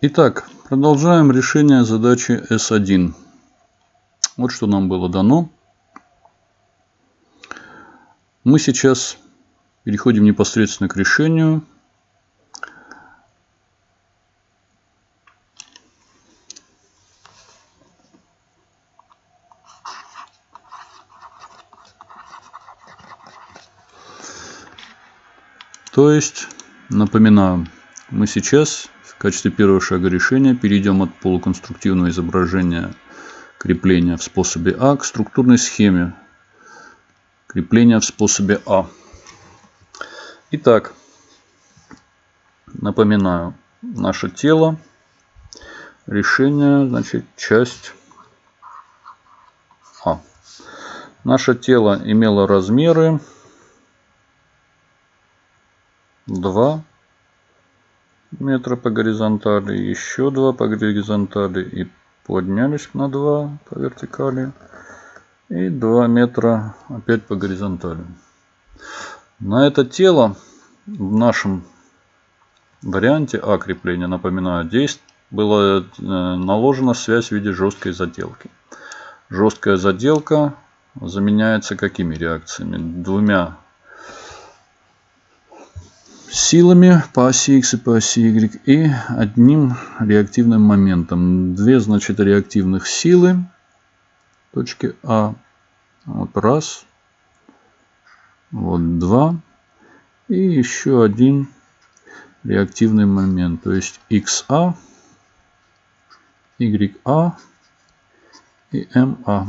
Итак, продолжаем решение задачи S1. Вот что нам было дано. Мы сейчас переходим непосредственно к решению. То есть, напоминаю, мы сейчас в качестве первого шага решения перейдем от полуконструктивного изображения крепления в способе А к структурной схеме крепления в способе А. Итак, напоминаю, наше тело, решение, значит, часть А. Наше тело имело размеры 2 метра по горизонтали, еще 2 по горизонтали и поднялись на 2 по вертикали и 2 метра опять по горизонтали. На это тело в нашем варианте А крепления, напоминаю, действие была э, наложена связь в виде жесткой заделки. Жесткая заделка заменяется какими реакциями? Двумя силами по оси X и по оси Y и одним реактивным моментом. Две, значит, реактивных силы точки А. Вот раз. Вот два. И еще один реактивный момент. То есть XA, YA и MA.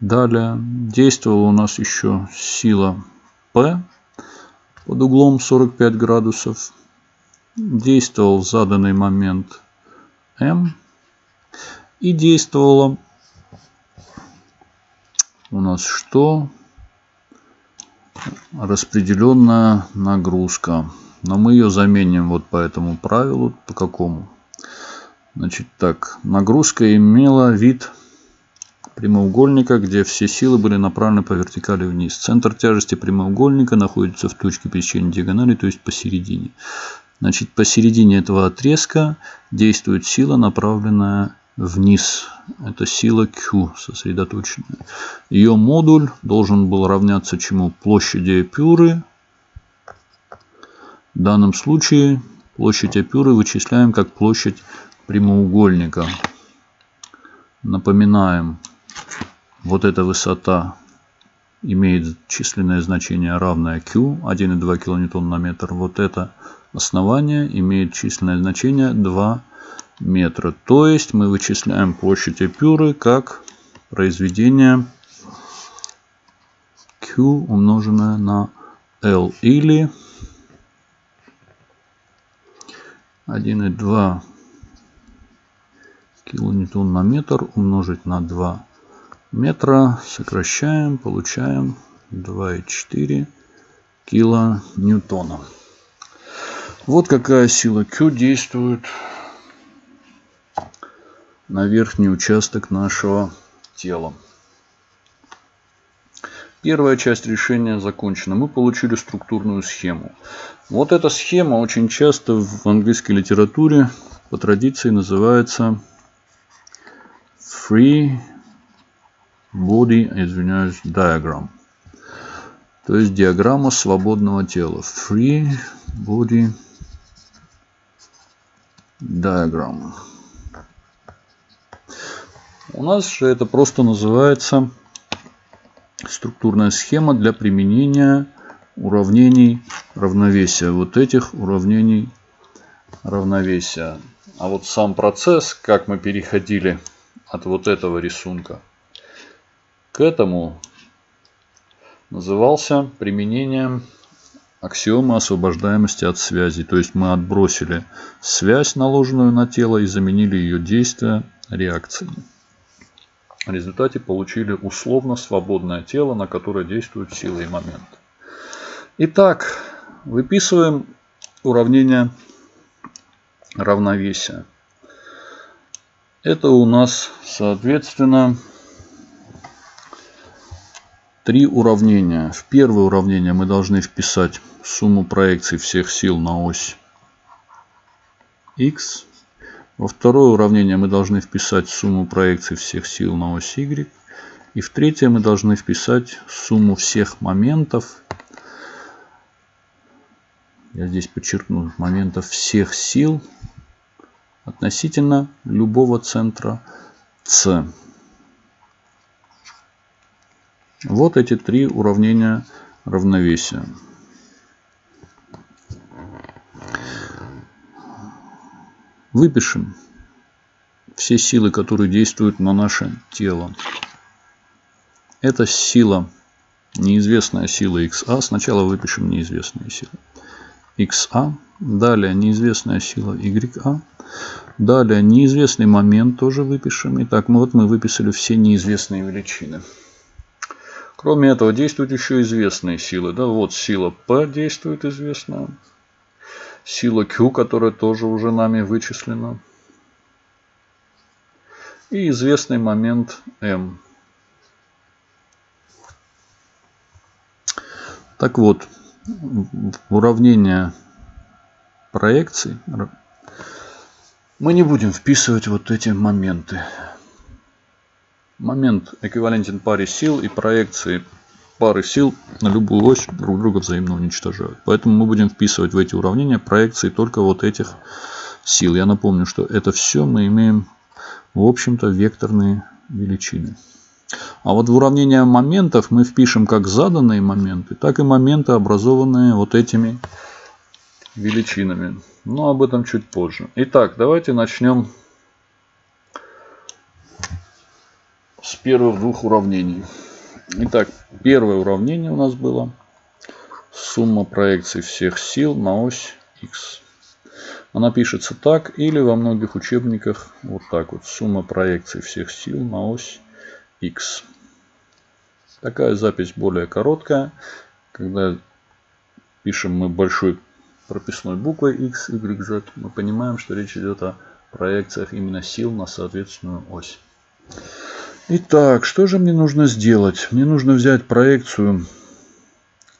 Далее действовала у нас еще сила P под углом 45 градусов. Действовал в заданный момент М. И действовала у нас что? Распределенная нагрузка. Но мы ее заменим вот по этому правилу. По какому? Значит так, нагрузка имела вид прямоугольника, где все силы были направлены по вертикали вниз. Центр тяжести прямоугольника находится в точке пересечения диагонали, то есть посередине. Значит, посередине этого отрезка действует сила, направленная вниз. Это сила Q сосредоточенная. Ее модуль должен был равняться чему? Площади эпюры. В данном случае площадь эпюры вычисляем как площадь прямоугольника. Напоминаем, вот эта высота имеет численное значение равное Q, 1,2 кН на метр. Вот это основание имеет численное значение 2 метра. То есть мы вычисляем площадь эпюры как произведение Q умноженное на L или 1,2 килоньютон на метр умножить на 2 метра. Сокращаем, получаем 2,4 килоньютона. Вот какая сила Q действует на верхний участок нашего тела. Первая часть решения закончена. Мы получили структурную схему. Вот эта схема очень часто в английской литературе по традиции называется Free Body, извиняюсь, Diagram. То есть диаграмма свободного тела. Free Body Diagram. У нас же это просто называется структурная схема для применения уравнений равновесия. Вот этих уравнений равновесия. А вот сам процесс, как мы переходили от вот этого рисунка к этому, назывался применением аксиомы освобождаемости от связи. То есть мы отбросили связь, наложенную на тело, и заменили ее действие реакциями. В результате получили условно свободное тело, на которое действуют силы и момент. Итак, выписываем уравнение равновесия. Это у нас, соответственно, три уравнения. В первое уравнение мы должны вписать сумму проекций всех сил на ось x. Во второе уравнение мы должны вписать сумму проекций всех сил на ось y. И в третье мы должны вписать сумму всех моментов. Я здесь подчеркну моментов всех сил относительно любого центра c. Вот эти три уравнения равновесия. Выпишем все силы, которые действуют на наше тело. Это сила, неизвестная сила XA. Сначала выпишем неизвестные силы. XA. Далее неизвестная сила YA. Далее неизвестный момент тоже выпишем. Итак, мы, вот мы выписали все неизвестные величины. Кроме этого, действуют еще известные силы. Да, вот сила P действует известная. Сила Q, которая тоже уже нами вычислена. И известный момент M. Так вот, уравнение проекций мы не будем вписывать вот эти моменты. Момент эквивалентен паре сил и проекции пары сил на любую ось друг друга взаимно уничтожают. Поэтому мы будем вписывать в эти уравнения проекции только вот этих сил. Я напомню, что это все мы имеем, в общем-то, векторные величины. А вот в уравнение моментов мы впишем как заданные моменты, так и моменты, образованные вот этими величинами. Но об этом чуть позже. Итак, давайте начнем с первых двух уравнений. Итак, первое уравнение у нас было сумма проекций всех сил на ось x. Она пишется так или во многих учебниках вот так вот. Сумма проекций всех сил на ось x. Такая запись более короткая. Когда пишем мы большой прописной буквой x, y, z, мы понимаем, что речь идет о проекциях именно сил на соответственную ось. Итак, что же мне нужно сделать? Мне нужно взять проекцию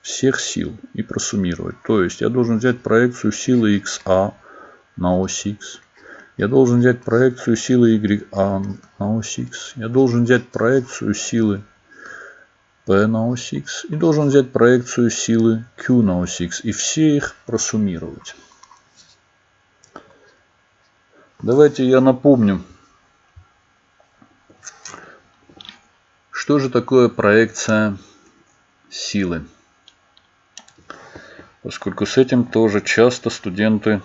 всех сил и просуммировать. То есть я должен взять проекцию силы XA на ось X. Я должен взять проекцию силы YA на ось X. Я должен взять проекцию силы P на ось X. И должен взять проекцию силы Q на ось X. И все их просуммировать. Давайте я напомню, Что же такое проекция силы? Поскольку с этим тоже часто студенты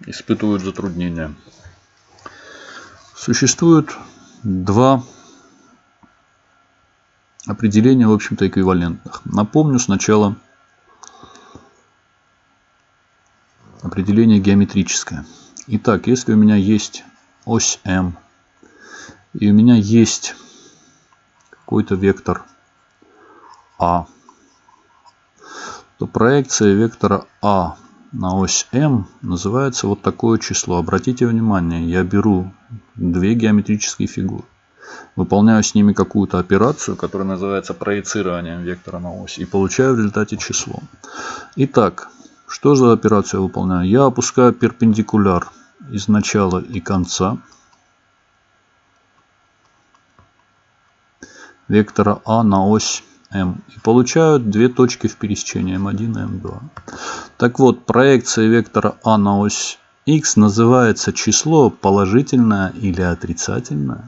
испытывают затруднения. Существует два определения, в общем-то, эквивалентных. Напомню сначала определение геометрическое. Итак, если у меня есть ось М и у меня есть какой-то вектор А, то проекция вектора А на ось М называется вот такое число. Обратите внимание, я беру две геометрические фигуры. Выполняю с ними какую-то операцию, которая называется проецированием вектора на ось. И получаю в результате число. Итак, что за операцию я выполняю? Я опускаю перпендикуляр из начала и конца. Вектора А на ось М. И получают две точки в пересечении М1 и М2. Так вот, проекция вектора А на ось Х называется число положительное или отрицательное,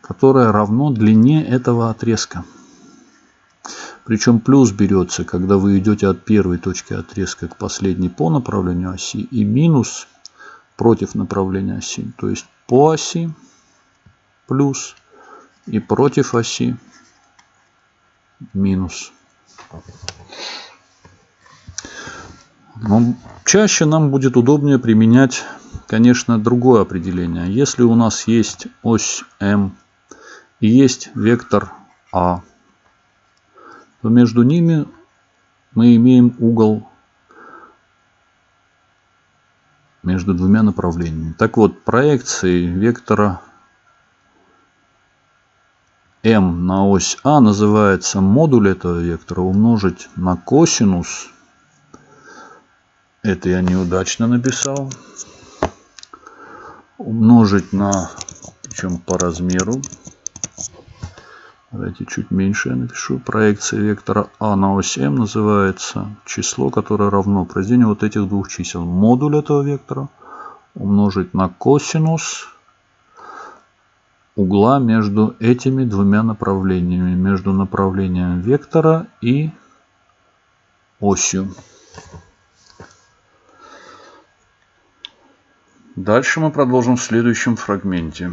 которое равно длине этого отрезка. Причем плюс берется, когда вы идете от первой точки отрезка к последней по направлению оси, и минус против направления оси. То есть по оси плюс и против оси минус. Но чаще нам будет удобнее применять, конечно, другое определение. Если у нас есть ось М и есть вектор А, то между ними мы имеем угол между двумя направлениями. Так вот, проекции вектора m на ось А называется модуль этого вектора умножить на косинус Это я неудачно написал. Умножить на, причем по размеру. Давайте чуть меньше я напишу. Проекция вектора А на ось М называется число, которое равно произведению вот этих двух чисел. Модуль этого вектора умножить на косинус угла между этими двумя направлениями. Между направлением вектора и осью. Дальше мы продолжим в следующем фрагменте.